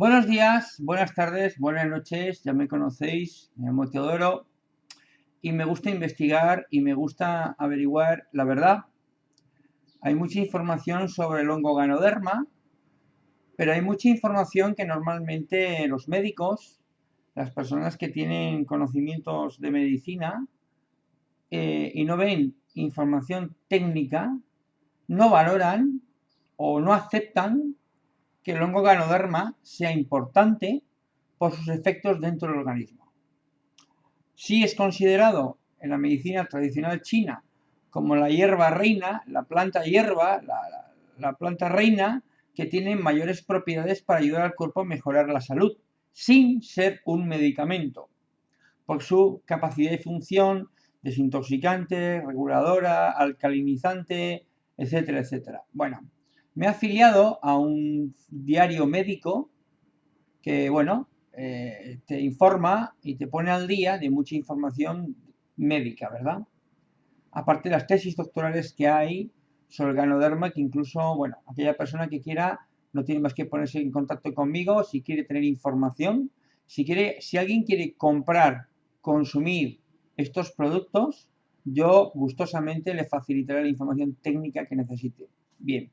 Buenos días, buenas tardes, buenas noches, ya me conocéis, me llamo Teodoro y me gusta investigar y me gusta averiguar la verdad. Hay mucha información sobre el hongo ganoderma, pero hay mucha información que normalmente los médicos, las personas que tienen conocimientos de medicina eh, y no ven información técnica, no valoran o no aceptan que el hongo ganoderma sea importante por sus efectos dentro del organismo. Sí es considerado en la medicina tradicional china como la hierba reina, la planta hierba, la, planta reina, que tiene mayores propiedades para ayudar al cuerpo a mejorar la salud, sin ser un medicamento, por su capacidad de función desintoxicante, reguladora, alcalinizante, etcétera, etcétera. Bueno, me he afiliado a un diario médico que, bueno, eh, te informa y te pone al día de mucha información médica, ¿verdad? Aparte de las tesis doctorales que hay sobre el ganoderma, que incluso, bueno, aquella persona que quiera no tiene más que ponerse en contacto conmigo si quiere tener información. Si, quiere, si alguien quiere comprar, consumir estos productos, yo gustosamente le facilitaré la información técnica que necesite. Bien,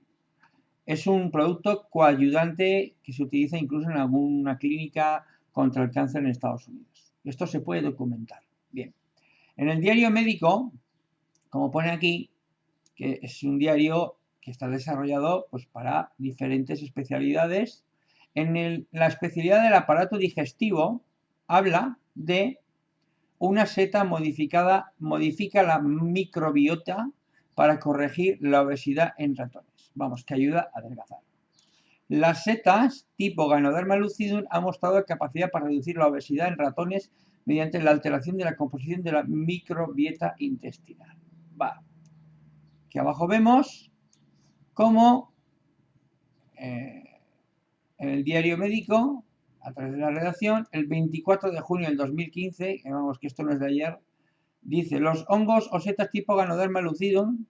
es un producto coayudante que se utiliza incluso en alguna clínica contra el cáncer en Estados Unidos. Esto se puede documentar. Bien. En el diario médico, como pone aquí, que es un diario que está desarrollado pues, para diferentes especialidades, en la especialidad del aparato digestivo habla de una seta modificada, modifica la microbiota para corregir la obesidad en ratones vamos, que ayuda a adelgazar. Las setas tipo Ganoderma lucidum han mostrado capacidad para reducir la obesidad en ratones mediante la alteración de la composición de la microbiota intestinal. Va. Aquí abajo vemos cómo eh, en el diario médico, a través de la redacción, el 24 de junio del 2015, que vamos que esto no es de ayer, dice, los hongos o setas tipo Ganoderma lucidum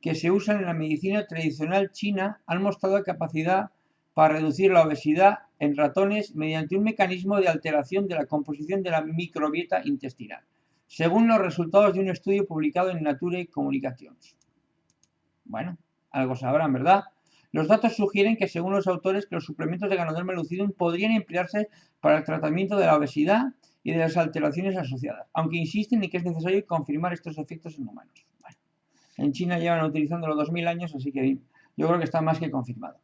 que se usan en la medicina tradicional china han mostrado capacidad para reducir la obesidad en ratones mediante un mecanismo de alteración de la composición de la microbiota intestinal, según los resultados de un estudio publicado en Nature Communications. Bueno, algo sabrán, ¿verdad? Los datos sugieren que, según los autores, que los suplementos de Ganoderma lucidum podrían emplearse para el tratamiento de la obesidad y de las alteraciones asociadas, aunque insisten en que es necesario confirmar estos efectos en humanos. En China llevan utilizándolo 2000 años, así que yo creo que está más que confirmado.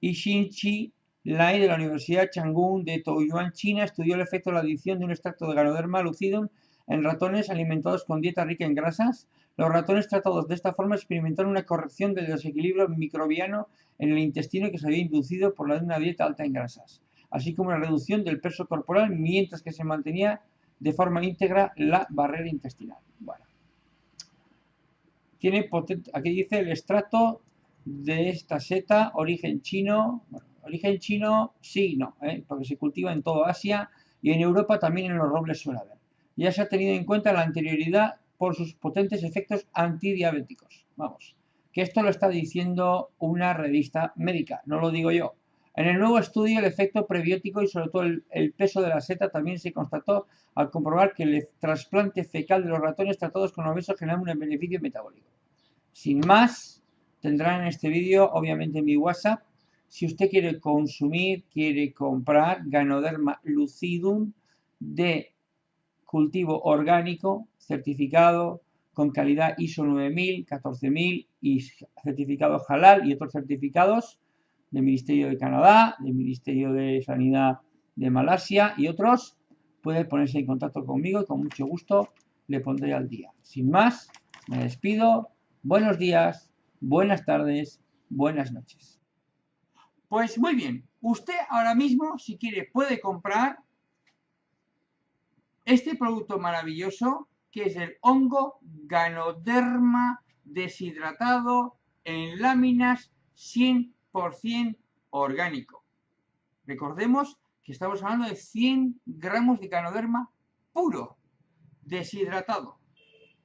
Chi Lai de la Universidad Chang'un de Taoyuan, China, estudió el efecto de la adición de un extracto de Ganoderma lucidum en ratones alimentados con dieta rica en grasas. Los ratones tratados de esta forma experimentaron una corrección del desequilibrio microbiano en el intestino que se había inducido por la de una dieta alta en grasas, así como una reducción del peso corporal mientras que se mantenía de forma íntegra la barrera intestinal. Tiene aquí dice el extracto de esta seta, origen chino, bueno, origen chino sí, no, ¿eh? porque se cultiva en toda Asia y en Europa también en los robles suele haber. Ya se ha tenido en cuenta la anterioridad por sus potentes efectos antidiabéticos. Vamos, que esto lo está diciendo una revista médica, no lo digo yo. En el nuevo estudio, el efecto prebiótico y sobre todo el, peso de la seta también se constató al comprobar que el trasplante fecal de los ratones tratados con obesos generaba un beneficio metabólico. Sin más, tendrán en este vídeo, obviamente, mi WhatsApp. Si usted quiere consumir, quiere comprar Ganoderma lucidum de cultivo orgánico, certificado con calidad ISO 9000, 14000 y certificado halal y otros certificados del Ministerio de Canadá, del Ministerio de Sanidad de Malasia y otros, puede ponerse en contacto conmigo y con mucho gusto le pondré al día. Sin más, me despido buenos días, buenas tardes, buenas noches. Pues muy bien, usted ahora mismo, si quiere, puede comprar este producto maravilloso que es el hongo Ganoderma deshidratado en láminas 100% orgánico. Recordemos que estamos hablando de 100 gramos de Ganoderma puro, deshidratado.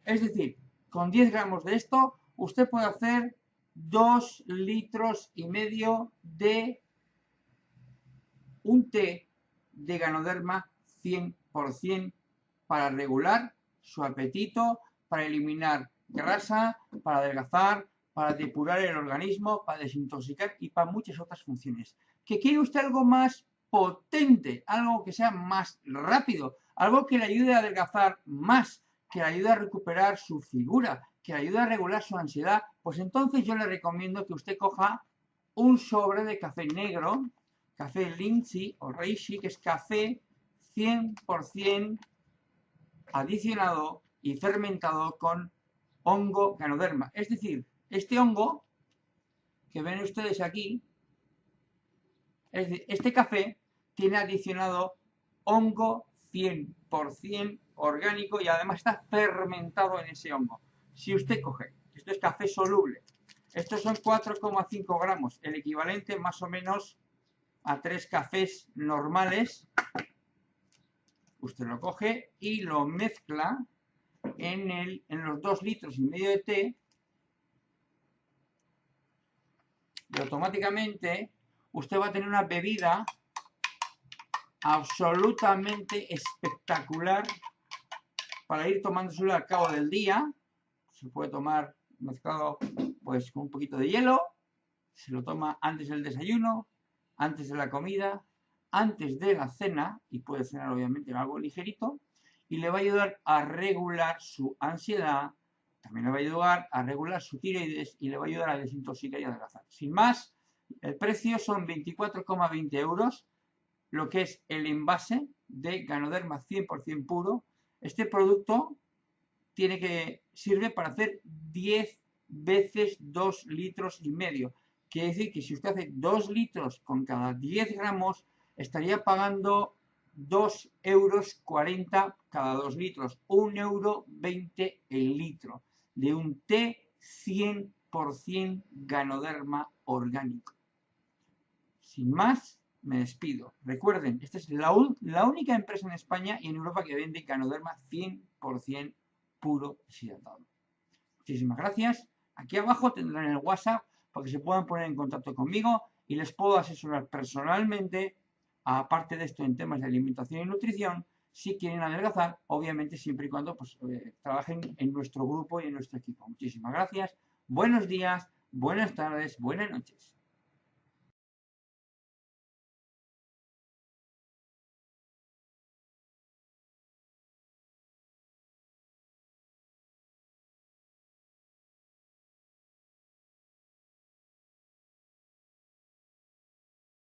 Es decir, con 10 gramos de esto, usted puede hacer 2 litros y medio de un té de Ganoderma 100% para regular su apetito, para eliminar grasa, para adelgazar, para depurar el organismo, para desintoxicar y para muchas otras funciones. ¿Que quiere usted algo más potente, algo que sea más rápido, algo que le ayude a adelgazar más, que le ayude a recuperar su figura, que le ayude a regular su ansiedad, pues entonces yo le recomiendo que usted coja un sobre de café negro, café Lindsay o Reishi, que es café 100% adicionado y fermentado con hongo ganoderma. Es decir, este hongo que ven ustedes aquí, este café tiene adicionado hongo 100% orgánico y además está fermentado en ese hongo. Si usted coge, esto es café soluble, estos son 4,5 gramos, el equivalente más o menos a tres cafés normales, usted lo coge y lo mezcla en, en los 2 litros y medio de té y automáticamente usted va a tener una bebida absolutamente espectacular para ir tomándoselo al cabo del día. Se puede tomar mezclado pues con un poquito de hielo, se lo toma antes del desayuno, antes de la comida, antes de la cena, y puede cenar obviamente en algo ligerito, y le va a ayudar a regular su ansiedad, también le va a ayudar a regular su tiroides y le va a ayudar a desintoxicar y adelgazar. Sin más, el precio son 24,20 euros, lo que es el envase de Ganoderma 100% puro. Este producto tiene que sirve para hacer 10 veces 2 litros y medio. Quiere decir que si usted hace 2 litros con cada 10 gramos, estaría pagando 2 euros 40 cada 2 litros, 1 euro 20 el litro de un té 100% ganoderma orgánico. Sin más, me despido. Recuerden, esta es la, única empresa en España y en Europa que vende ganoderma 100% puro deshidratado. Muchísimas gracias. Aquí abajo tendrán el WhatsApp para que se puedan poner en contacto conmigo y les puedo asesorar personalmente, aparte de esto en temas de alimentación y nutrición, si quieren adelgazar, obviamente siempre y cuando pues, eh, trabajen en nuestro grupo y en nuestro equipo. Muchísimas gracias, buenos días, buenas tardes, buenas noches.